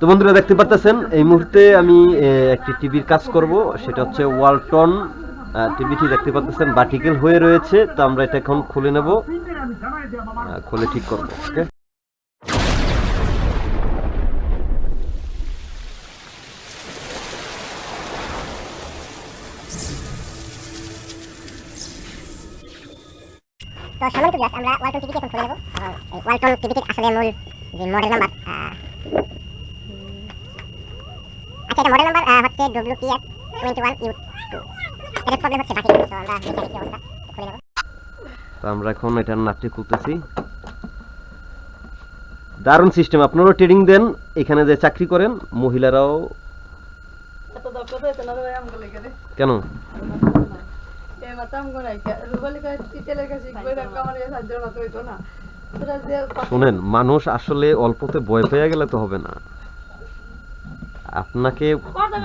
তো বন্ধুরা দেখতে পারতেছেন, এই মুহূর্তে আমি একটি টিভির কাজ করব, সেটা হচ্ছে ওয়ালটন টিভিটি দেখতে পাচ্ছেন বাটিকেল হয়ে রয়েছে, তো আমরা এটা এখন খুলে নেব খুলে ঠিক করব, ওকে? তো সম্মানিত ভিউয়ার্স আমরা ওয়ালটন টিভিটি এখন খুলে নেব। ওয়ালটন টিভিটির আসলে মূল যে মডেল নাম্বার আচ্ছা মডেল নাম্বার হচ্ছে WPS twenty one U two problem হচ্ছে বাকি তো আমরা অবস্থা, খুলে নেব। তো আমরা এখন এটার নাটটি খুলতেছি। দারুণ সিস্টেম আপনারাও ট্রেডিং দেন, এখানে যে চাকরি করেন, মহিলারাও কেন? শুনেন, মানুষ আসলে অল্পতে ভয় পেয়ে গেলে তো হবে না। আপনাকে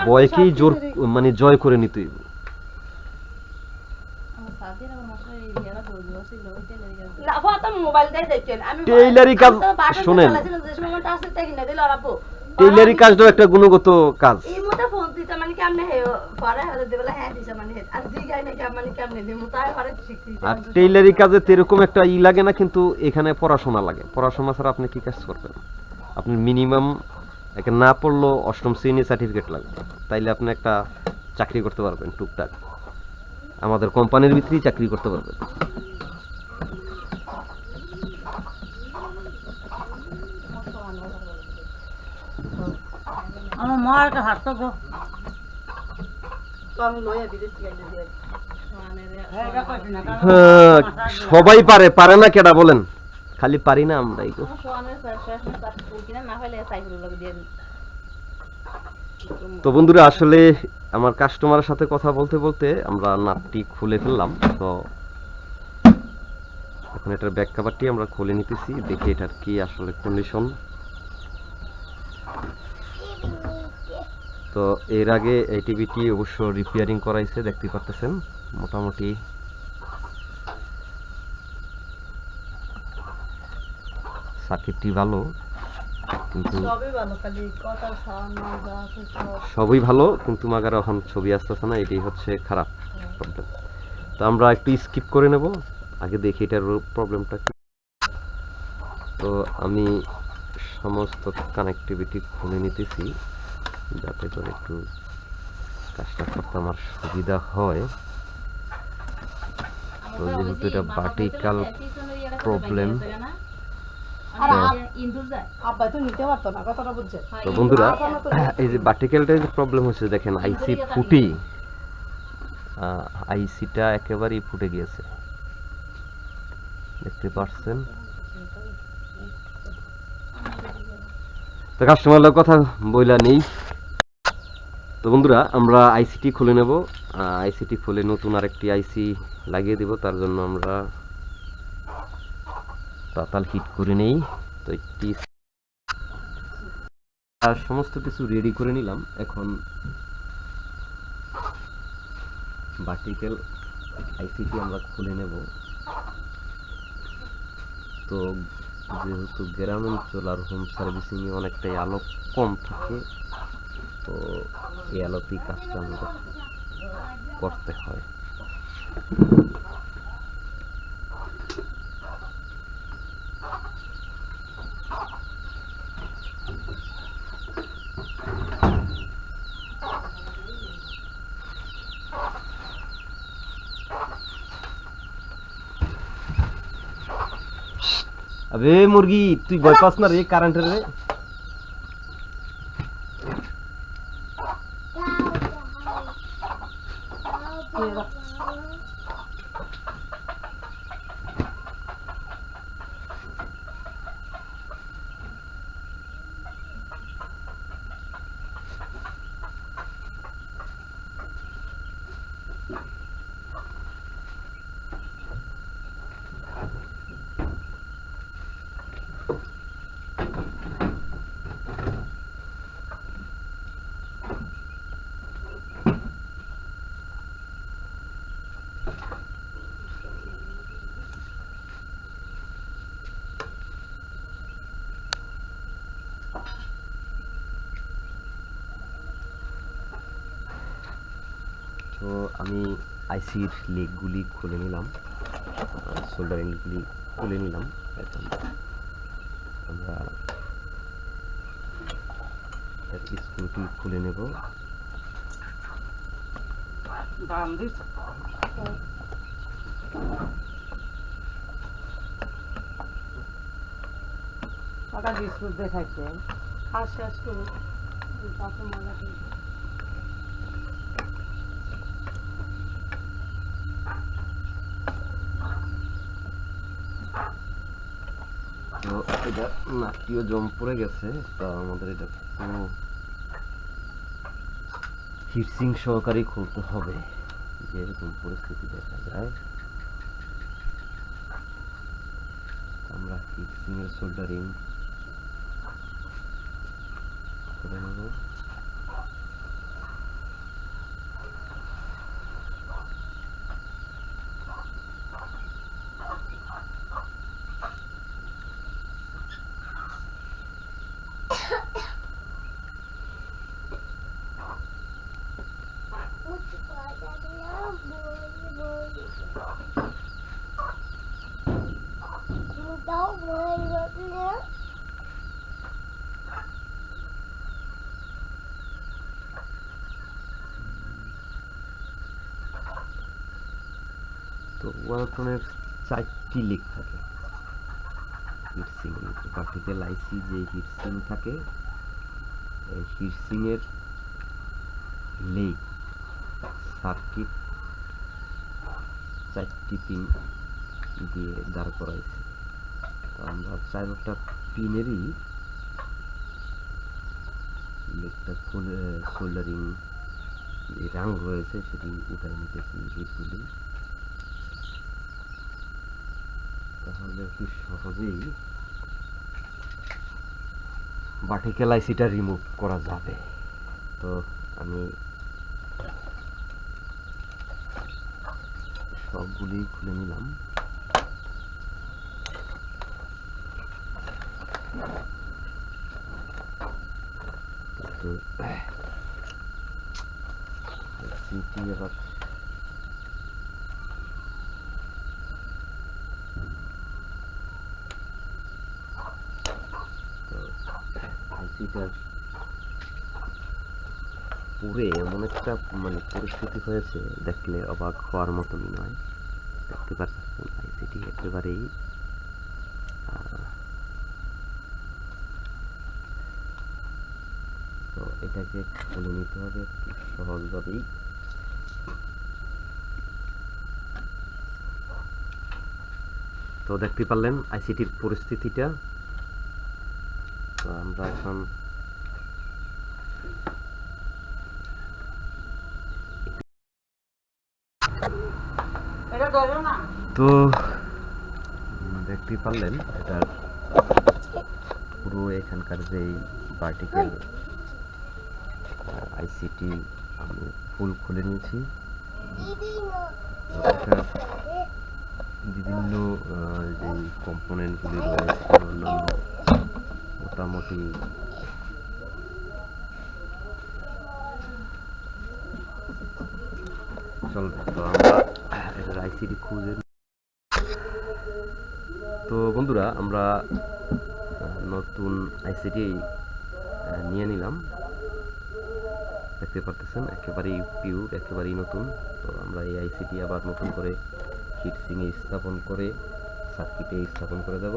ভয়কেই জোর মানে জয় করে নিতে হইব। না ফাতাম মোবাইল দেই দেখছেন। আমি টেইলারি কাজ শুনেন। কাজটাও একটা গুণগত কাজ। এই মোটা ফোন দিতে মানে হ্যাঁ দিছে মানে আর মানে টেইলারি কাজে এরকম একটা ই লাগে না কিন্তু এখানে পড়াশোনা লাগে। পড়াশোনা ছাড়া আপনি কি কাজ করবেন? আপনি মিনিমাম একে না পড়লেও অষ্টম শ্রেণি সার্টিফিকেট লাগবে তাইলে আপনি একটা চাকরি করতে পারবেন টুকটাক। আমাদের কোম্পানির ভিতরেই চাকরি করতে পারবেন। আমার মা একটা তো দিয়ে হ্যাঁ, সবাই পারে পারে না কেডা বলেন? খালি পারি না আমরাই গো তো বন্ধুরা আসলে আমার কাস্টমারের সাথে কথা বলতে বলতে আমরা নাটটি খুলে ফেললাম। তো এখন এটার ব্যাক কাভারটি আমরা খুলে নিতেছি দেখি এটার কি আসলে কন্ডিশন তো এর আগে এই টিভিটি অবশ্য রিপেয়ারিং করাইছে দেখতে পারতেছেন মোটামুটি সার্কিটটি ভালো কিন্তু সবই ভালো কিন্তু মাগার এখন ছবি আসতেছে না এটাই হচ্ছে খারাপ প্রবলেম তো আমরা একটু স্কিপ করে নেব আগে দেখি এটার প্রবলেমটা কি। তো আমি সমস্ত কানেক্টিভিটি খুলে নিতেছি যাতে করে একটু কাজটা করতে আমার সুবিধা হয়। তো যেহেতু এটা ভার্টিক্যাল প্রবলেম তো নিতে পারতো না কথাটা বুঝছে? তো বন্ধুরা এই যে ভার্টিক্যালটা যে প্রবলেম হচ্ছে দেখেন আইসি ফুটি। আইসিটা একেবারেই ফুটে গিয়েছে। দেখতে পাচ্ছেন তো কাস্টমারের কথা বইলা নেই। তো বন্ধুরা আমরা আইসিটি খুলে নেব। আইসিটি খুলে নতুন আরেকটি আইসি লাগিয়ে দিব। তার জন্য আমরা তাতাল হিট করে নেই। তো একটি আর সমস্ত কিছু রেডি করে নিলাম। এখন ভার্টিক্যাল আইসিটি আমরা খুলে নেব। তো যেহেতু গ্রাম অঞ্চল আর হোম সার্ভিসিংয়ে অনেকটাই আলো কম থাকে, তো এই আলোতেই কাজটা আমাদের করতে হয়। আবে মুরগি তুই ভয় পাস না রে কারেন্টের রে। তো আমি আইসির লেগগুলি খুলে নিলাম সোল্ডারিংগুলি খুলে নিলাম। এখন আমরা স্ক্রুটি খুলে নেব। দেখাচ্ছে খাওয়া শেষ করুন তারপর মজা করুন তো এটা নাটকীয় জম পড়ে গেছে, তা আমাদের এটা পুরো হিটসিং সহকারে খুলতে হবে যেরকম পরিস্থিতি দেখা যায়। আমরা হিটসিং এর সোল্ডারিং করে নেব তো ওয়ালটনের চারটি লিক থাকে। হিটসিং পার্টিকেল আইসি যে হিটসিং থাকে, এই হিটসিং এর লেগ সার্কিট চারটি পিন দিয়ে দাঁড় করাইছে। তো আমরা চারটা পিনেরই খুলে সোল্ডারিং যে রাং রয়েছে, সেটি উঠাই নিতেছি হিটগুলি তাহলে কি সহজেই ভার্টিক্যাল আইসিটা রিমুভ করা যাবে? তো আমি সবগুলি খুলে নিলাম। তো সিটি আবার তো আইসিটার পুরে এমন একটা মানে পরিস্থিতি হয়েছে, দেখলে অবাক হওয়ার মতনই নয়। দেখতে পাচ্ছেন আইসিটি একেবারেই তো এটাকে খুলে নিতে হবে সহজভাবেই। তো দেখতে পারলেন আইসিটির পরিস্থিতিটা তো আমরা এখন তো দেখতে পারলেন এটার পুরো এখানকার যেই ভার্টিক্যাল আইসিটি আমি ফুল খুলে নিয়েছি। এটার বিভিন্ন যেই কম্পোনেন্টগুলি রয়েছে অন্যান্য মোটামুটি। তো খুঁজে তো বন্ধুরা, আমরা নতুন আইসিডি নিয়ে নিলাম। দেখতে পারতেছেন, একেবারেই পিওর একেবারেই নতুন। তো আমরা এই আইসিটি আবার নতুন করে হিটসিংয়ে স্থাপন করে সার্কিটে স্থাপন করে দেব।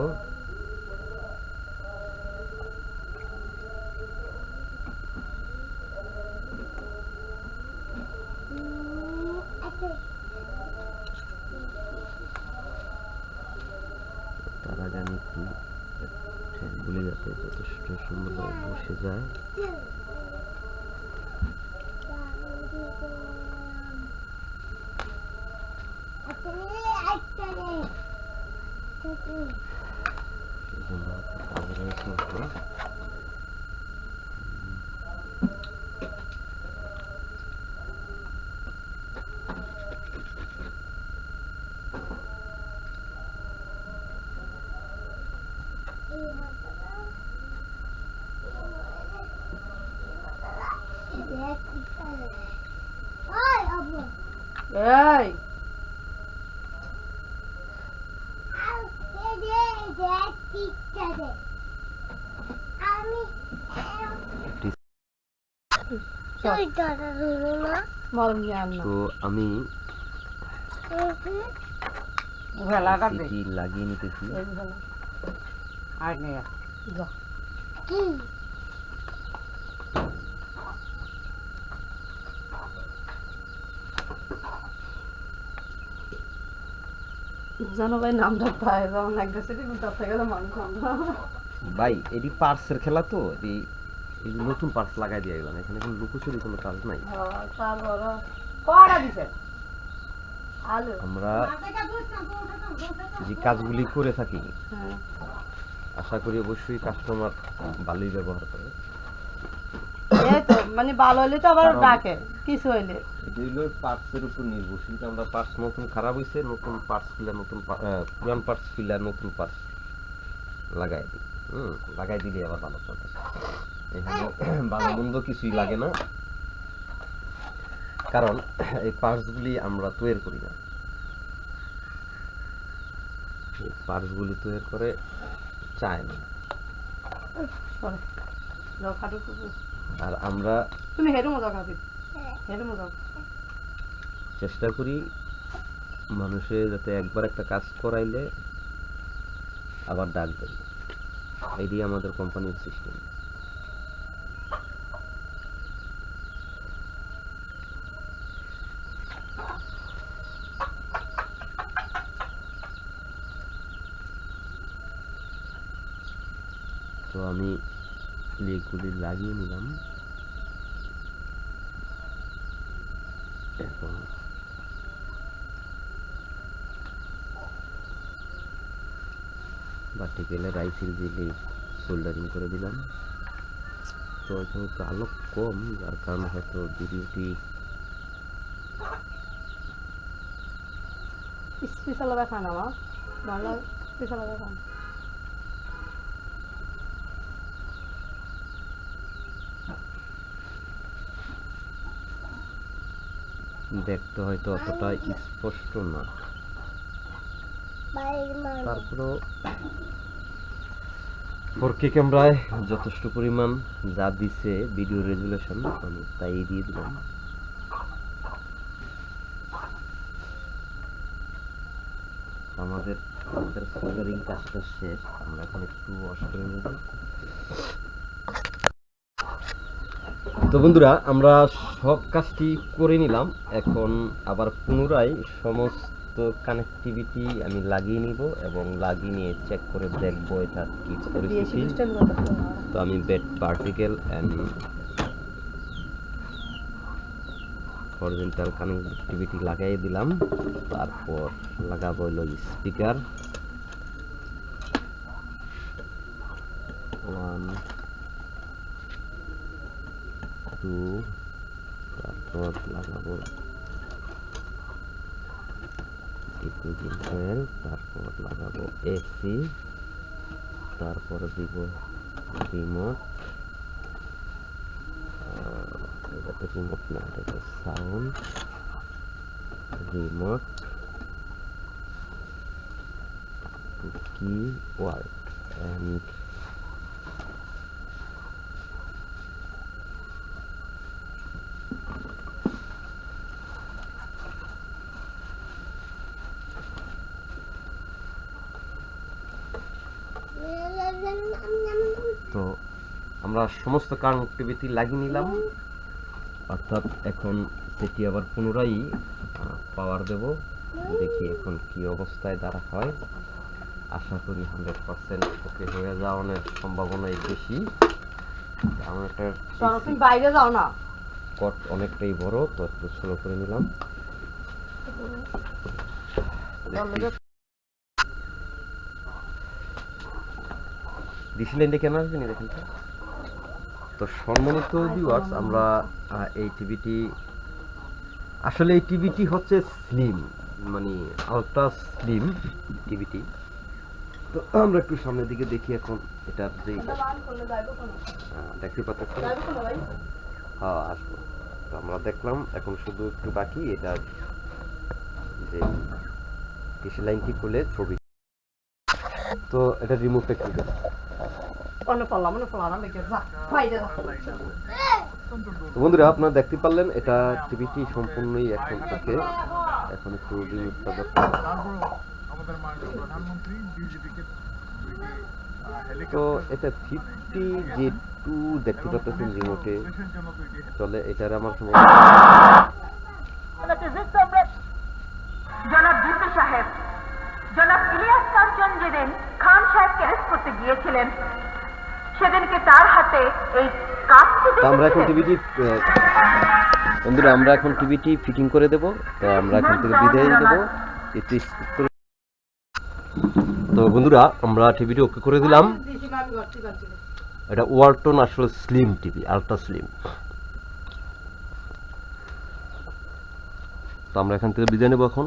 Hey! তো আমি লাগিয়ে নিতেছি। জানো ভাই নামটা পায় যেমন একটা সিটি তার থেকে তো মানুষ আমরা ভাই এটি পার্সের খেলা তো এটি এই নতুন পার্স লাগাই দিয়ে গেলাম এখানে কোনো লুকোচুরি কোনো কাজ নাই। আমরা যে কাজগুলি করে থাকি হ্যাঁ। আশা করি অবশ্যই কাস্টমার ভালোই ব্যবহার করে। মানে ভালো হইলে তো আবার ডাকে কিছু হইলে। এটি পার্টসের উপর নির্ভরশীল আমরা পার্টস নতুন খারাপ নতুন পার্টস ফিলা নতুন পুরান পার্টস ফিলা নতুন পার্টস লাগাই দিই। হুম লাগাই দিলে আবার ভালো চলে এখানে ভালো মন্দ কিছুই লাগে না। কারণ এই পার্টসগুলি আমরা তৈরি করি না। এই পার্টসগুলি তৈরি করে চায় না। যাও। আর আমরা তুমি হেরু মজা খাবি। হেরু মজা চেষ্টা করি মানুষে যাতে একবার একটা কাজ করাইলে আবার ডাক দেয়। এটি আমাদের কোম্পানির সিস্টেম তো আমি লেগগুলি লাগিয়ে নিলাম। এখন ভার্টিক্যালে রাইফেল দিয়ে সোল্ডারিং করে দিলাম। তো এখানে একটু আলো কম, যার কারণে হয়তো ভিডিওটি স্পেশাল দেখা না আমার ভালো স্পেশাল দেখা দেখতে হয়তো অতটা স্পষ্ট না। তারপরেও ফোর কে ক্যামেরায় যথেষ্ট পরিমাণ যা দিছে ভিডিও রেজুলেশন আমি তাই দিয়ে দিলাম। আমাদের আমাদের সোল্ডারিং কাজটা শেষ, আমরা এখন একটু ওয়াশ করে নেব। তো বন্ধুরা আমরা সব কাজটি করে নিলাম। এখন আবার পুনরায় সমস্ত কানেক্টিভিটি আমি লাগিয়ে নিব এবং লাগিয়ে নিয়ে চেক করে দেখব এটা কি পরিস্থিতি। তো আমি bed particle and horizontal connectivity লাগাই দিলাম। তারপর লাগাবো হলো স্পিকার ওয়ান টু তারপর লাগাবো ডিফিউজিং কয়েল তারপর লাগাবো এসি তারপর দিব রিমোট এটা তো রিমোট না এটা তো সাউন্ড রিমোট কি ওয়ার্ড অ্যান্ড তো আমরা সমস্ত কানেক্টিভিটি লাগিয়ে নিলাম। অর্থাৎ এখন সেটি আবার পুনরায় পাওয়ার দেব। দেখি এখন কি অবস্থায় দাঁড়া হয়। আশা করি হান্ড্রেড পার্সেন্ট ওকে হয়ে যাওয়ার সম্ভাবনাই বেশি। বাইরে যাও না। কট অনেকটাই বড় তো একটু স্লো করে নিলাম। ডিসি লাইনটা কেন আসবে না দেখেন তো? সম্মানিত ভিউয়ার্স আমরা এই টিভিটি আসলে এই টিভিটি হচ্ছে স্লিম মানে আলট্রা স্লিম টিভিটি। তো আমরা একটু সামনের দিকে দেখি এখন এটার যে দেখতে ভাই? হ্যাঁ আসব। তো আমরা দেখলাম এখন শুধু একটু বাকি এটা যে কৃষি লাইনটি খুলে ছবি। তো এটা রিমুভটা কি দেবো অন্য মনে যা বন্ধুরা আপনারা দেখতে পারলেন এটা টিভিটি সম্পূর্ণই এখন ওকে। এখন একটু রিমুভটা দরকার আমাদের মাননীয় প্রধানমন্ত্রী বিজেপিকে তো এটা ফিফটি জে টু দেখতে পাচ্ছেন রিমোটে চলে এটার আমার সময়। জনাব ভুট্টো সাহেব। জনাব ইলিয়াস কাঞ্চন যেদিন খান সাহেবকে অ্যারেস্ট করতে গিয়েছিলেন। সেদিনকে তার হাতে এই আমরা এখন টিভিটি বন্ধুরা আমরা এখন টিভিটি ফিটিং করে দেব। তো আমরা এখান থেকে বিদায় দেব তো বন্ধুরা আমরা টিভিটি ওকে করে দিলাম। এটা ওয়ালটন আসলে স্লিম টিভি আলট্রা স্লিম। তো আমরা এখান থেকে বিদায় নেব এখন।